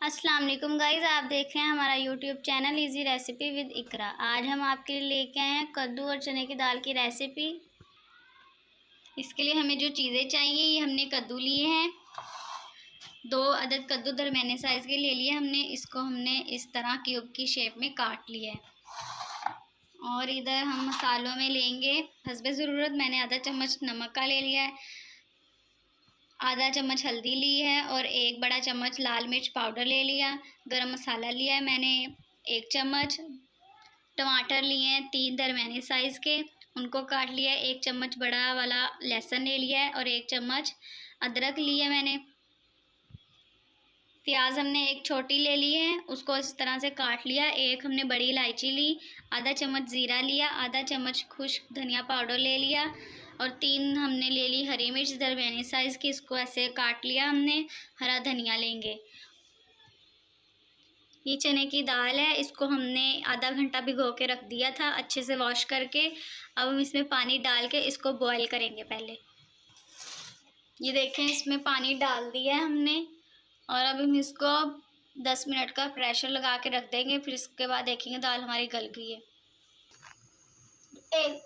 अस्सलाम वालेकुम गाइस, आप देख रहे हैं हमारा YouTube channel easy recipe with Iqra आज हम आपके लिए लेके आए हैं कद्दू और चने की दाल की रेसिपी इसके लिए हमें जो चीज़ें चाहिए, ये हमने कद्दू लिए हैं। दो अदद कद्दू दरमियाने साइज़ के ले लिए हमने, इसको हमने इस तरह क्यूब की शेप में काट लिया है। और इधर हम मसालों में लेंगे। हसब ज़रूरत, मैंने आधा चम्मच नमक का ले लिया है। आधा चम्मच हल्दी ली है और एक बड़ा चम्मच लाल मिर्च पाउडर ले लिया, गरम मसाला लिया है मैंने, एक चम्मच। टमाटर लिए हैं तीन दरमियाने साइज़ के, उनको काट लिया है, एक चम्मच बड़ा वाला लहसुन ले लिया है और एक चम्मच अदरक लिया मैंने। प्याज हमने एक छोटी ले ली है, उसको इस तरह से काट लिया, एक हमने बड़ी इलायची ली, आधा चम्मच ज़ीरा लिया, आधा चम्मच खुश्क धनिया पाउडर ले लिया और तीन हमने ले ली हरी मिर्च दरमियानी साइज़ की, इसको ऐसे काट लिया हमने, हरा धनिया लेंगे। ये चने की दाल है, इसको हमने आधा घंटा भिगो के रख दिया था, अच्छे से वॉश करके। अब हम इसमें पानी डाल के इसको बॉईल करेंगे पहले। ये देखें, इसमें पानी डाल दिया है हमने, और अब हम इसको दस मिनट का प्रेशर लगा के रख देंगे, फिर इसके बाद देखेंगे दाल हमारी गल गई है। एक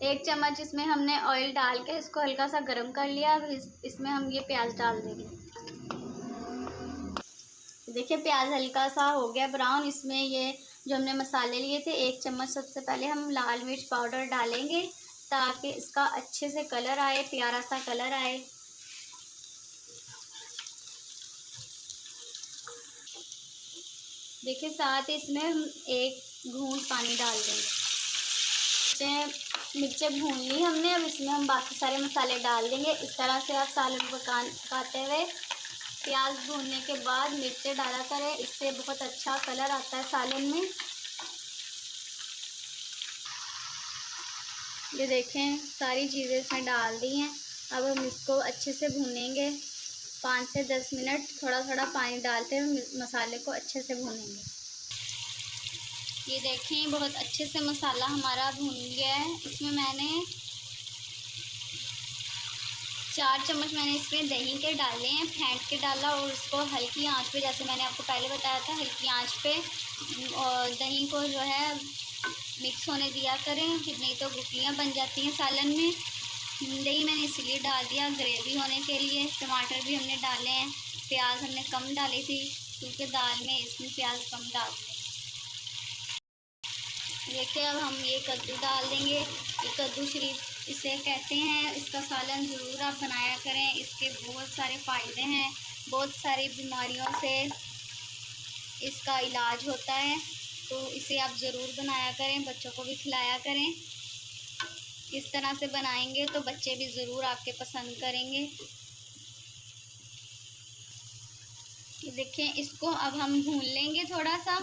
एक चम्मच इसमें हमने ऑयल डाल के इसको हल्का सा गर्म कर लिया। अब इस, इसमें हम ये प्याज डाल देंगे। देखिए प्याज हल्का सा हो गया ब्राउन इसमें ये जो हमने मसाले लिए थे एक चम्मच सबसे पहले हम लाल मिर्च पाउडर डालेंगे ताकि इसका अच्छे से कलर आए प्यारा सा कलर आए। देखिए साथ इसमें हम एक घूंट पानी डाल देंगे। मिर्चें भून ली हमने। अब इसमें हम बाकी सारे मसाले डाल देंगे। इस तरह से आप सालन पका पकाते हुए प्याज भूनने के बाद मिर्चें डाला करें। इससे बहुत अच्छा कलर आता है सालन में। ये देखें, सारी चीज़ें इसमें डाल दी हैं। अब हम इसको अच्छे से भूनेंगे। पाँच से दस मिनट थोड़ा थोड़ा पानी डालते हुए मसाले को अच्छे से भूनेंगे। ये देखें, बहुत अच्छे से मसाला हमारा भून गया है। इसमें मैंने चार चम्मच मैंने इसमें दही के डाले हैं, फेंट के डाला और उसको हल्की आँच पे, जैसे मैंने आपको पहले बताया था, हल्की आँच पे, और दही को जो है मिक्स होने दिया करें नहीं तो गुटलियाँ बन जाती हैं सालन में। दही मैंने इसलिए डाल दिया ग्रेवी होने के लिए, टमाटर भी हमने डाले हैं, प्याज हमने कम डाली थी, क्योंकि दाल में इसमें प्याज कम डालते देखिए अब हम ये कद्दू डाल देंगे, ये कद्दू शरीफ इसे कहते हैं, इसका सालन ज़रूर आप बनाया करें, इसके बहुत सारे फ़ायदे हैं, बहुत सारी बीमारियों से इसका इलाज होता है तो इसे आप ज़रूर बनाया करें, बच्चों को भी खिलाया करें। इस तरह से बनाएँगे तो बच्चे भी ज़रूर आपके पसंद करेंगे। देखें इसको अब हम भून लेंगे थोड़ा सा।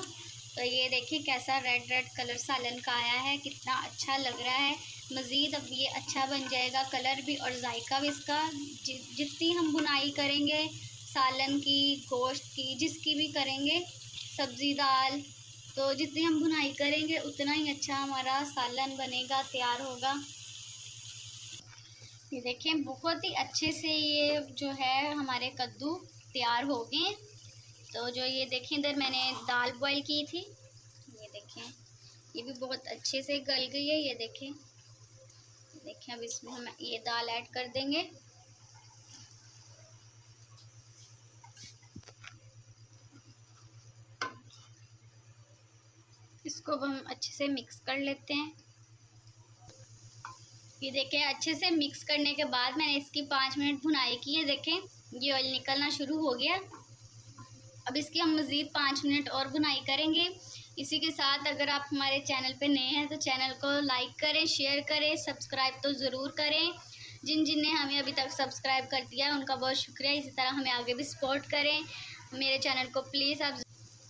तो ये देखिए कैसा रेड रेड कलर सालन का आया है, कितना अच्छा लग रहा है। मज़ीद अब ये अच्छा बन जाएगा कलर भी और जायका भी इसका। जितनी हम बुनाई करेंगे, सालन की, गोश्त की, जिसकी भी करेंगे, सब्ज़ी दाल तो जितनी हम बुनाई करेंगे, उतना ही अच्छा हमारा सालन बनेगा, तैयार होगा। ये देखें बहुत ही अच्छे से ये जो है हमारे कद्दू तैयार हो गए। तो जो ये देखें इधर मैंने दाल बॉईल की थी। ये देखें, ये भी बहुत अच्छे से गल गई है, ये देखें। देखें अब इसमें हम ये दाल ऐड कर देंगे। इसको अब हम अच्छे से मिक्स कर लेते हैं। ये देखें, अच्छे से मिक्स करने के बाद मैंने इसकी पाँच मिनट भुनाई की है, देखें। ये ऑयल निकलना शुरू हो गया। अब इसकी हम मज़ीद पाँच मिनट और भुनाई करेंगे। इसी के साथ अगर आप हमारे चैनल पे नए हैं तो चैनल को लाइक करें, शेयर करें, सब्सक्राइब तो ज़रूर करें। जिन जिन ने हमें अभी तक सब्सक्राइब कर दिया है, उनका बहुत शुक्रिया। इसी तरह हमें आगे भी सपोर्ट करें। मेरे चैनल को प्लीज़ आप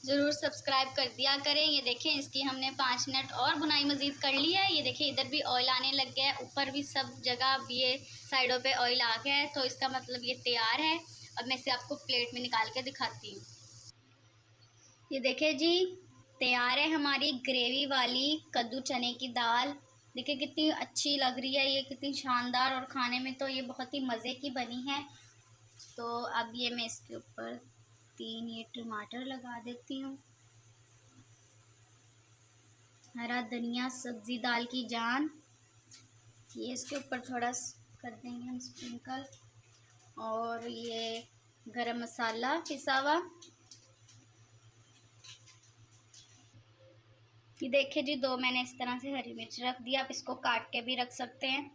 ज़रूर सब्सक्राइब कर दिया करें। ये देखें, इसकी हमने पाँच मिनट और बुनाई मज़ीद कर ली है। ये देखें, इधर भी ऑयल आने लग गया है। ऊपर भी सब जगह अब ये साइडों पे ऑयल आ गया है। तो इसका मतलब ये तैयार है। अब मैं इसे आपको प्लेट में निकाल के दिखाती हूँ। ये देखें जी, तैयार है हमारी ग्रेवी वाली कद्दू चने की दाल। देखिए कितनी अच्छी लग रही है ये, कितनी शानदार और खाने में तो ये बहुत ही मज़े की बनी है। तो अब ये मैं इसके ऊपर तीन ये टमाटर लगा देती हूँ। हरा धनिया, सब्ज़ी दाल की जान। ये इसके ऊपर थोड़ा कर देंगे हम स्प्रिंकल। और ये गरम मसाला पिसा हुआ। ये देखिए जी, दो मैंने इस तरह से हरी मिर्च रख दिया आप इसको काट के भी रख सकते हैं।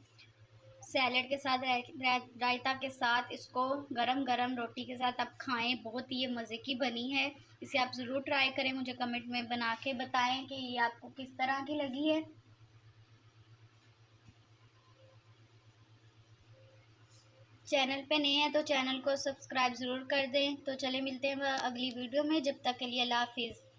सैलड के साथ रायता के साथ, इसको गरम गरम रोटी के साथ आप खाएँ, बहुत ही ये मज़े की बनी है। इसे आप ज़रूर ट्राई करें, मुझे कमेंट में बना के बताएँ कि ये आपको किस तरह की लगी है। चैनल पे नए हैं तो चैनल को सब्सक्राइब ज़रूर कर दें। तो चले, मिलते हैं अगली वीडियो में। जब तक के लिए अल्लाह हाफिज़।